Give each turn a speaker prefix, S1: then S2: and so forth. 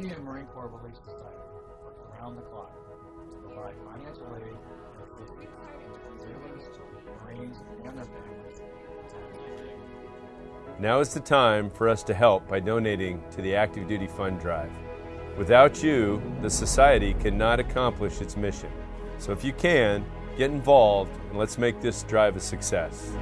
S1: Navy-Marine Corps Relief Society works around the clock to provide financial aid and assistance to sailors, Marines, and their families.
S2: Now is the time for us to help by donating to the Active Duty Fund Drive. Without you, the Society cannot accomplish its mission. So if you can, get involved and let's make this drive a success.